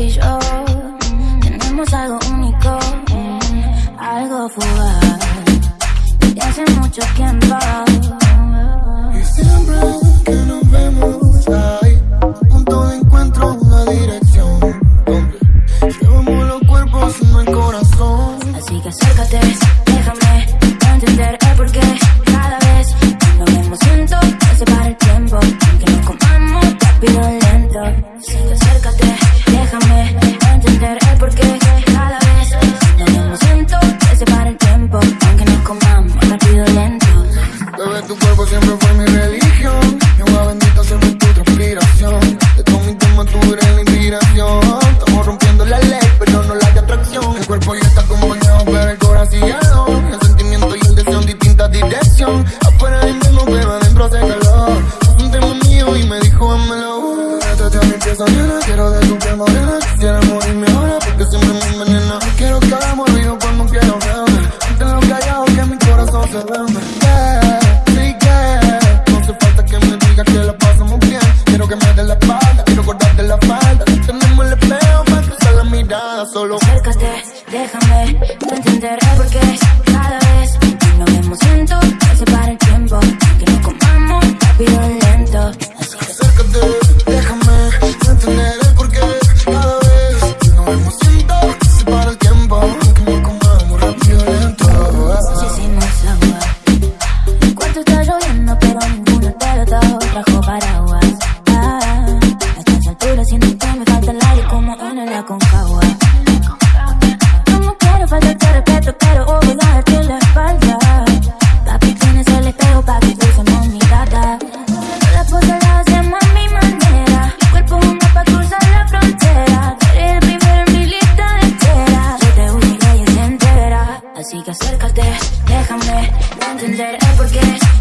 y yo tenemos algo único, algo fugaz, Y hace mucho tiempo. tu cuerpo siempre fue mi religión. Y agua bendita siempre es tu transpiración. De todo mi tema tú eres la inspiración. Estamos rompiendo la ley, pero no la de atracción. El cuerpo ya está como acompañado, pero el corazón ya no. El sentimiento y el deseo en distintas dirección. Afuera del mismo, pero adentro hace calor. Es un tema mío y me dijo, házmelo. Trate a mi pieza. Quiero de tu piel. solo. Acércate, déjame, no entenderás por qué. entenderé por ever es